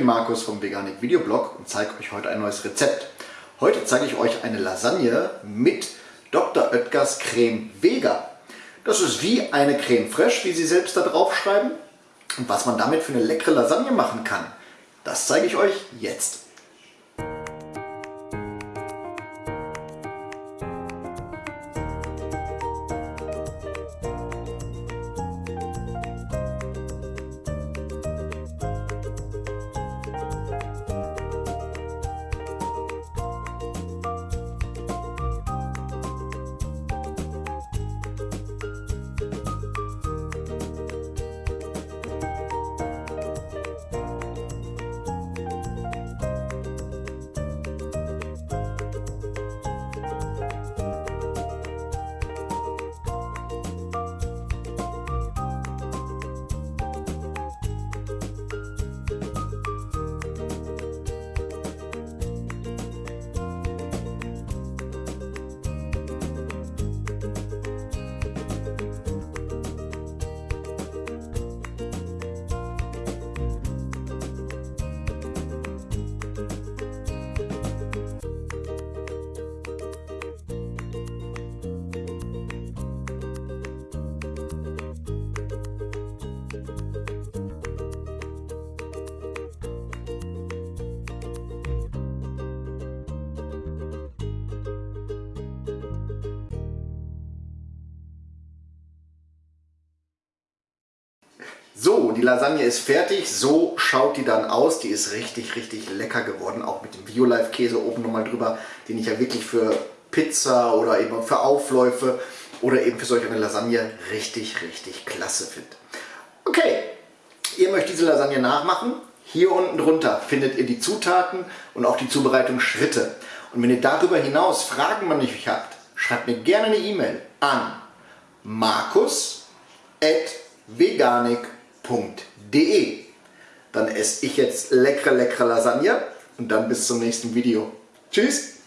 Markus vom Veganik Videoblog und zeige euch heute ein neues Rezept. Heute zeige ich euch eine Lasagne mit Dr. Oetkers Creme Vega. Das ist wie eine Creme Fraiche, wie sie selbst da drauf schreiben. Und was man damit für eine leckere Lasagne machen kann, das zeige ich euch jetzt. So, die Lasagne ist fertig. So schaut die dann aus. Die ist richtig, richtig lecker geworden. Auch mit dem Violife-Käse oben nochmal drüber, den ich ja wirklich für Pizza oder eben für Aufläufe oder eben für solch eine Lasagne richtig, richtig klasse finde. Okay, ihr möchtet diese Lasagne nachmachen. Hier unten drunter findet ihr die Zutaten und auch die Zubereitungsschritte. Und wenn ihr darüber hinaus Fragen an mich habt, schreibt mir gerne eine E-Mail an markus.veganik.com www.lasagne.de. Dann esse ich jetzt leckere, leckere Lasagne und dann bis zum nächsten Video. Tschüss!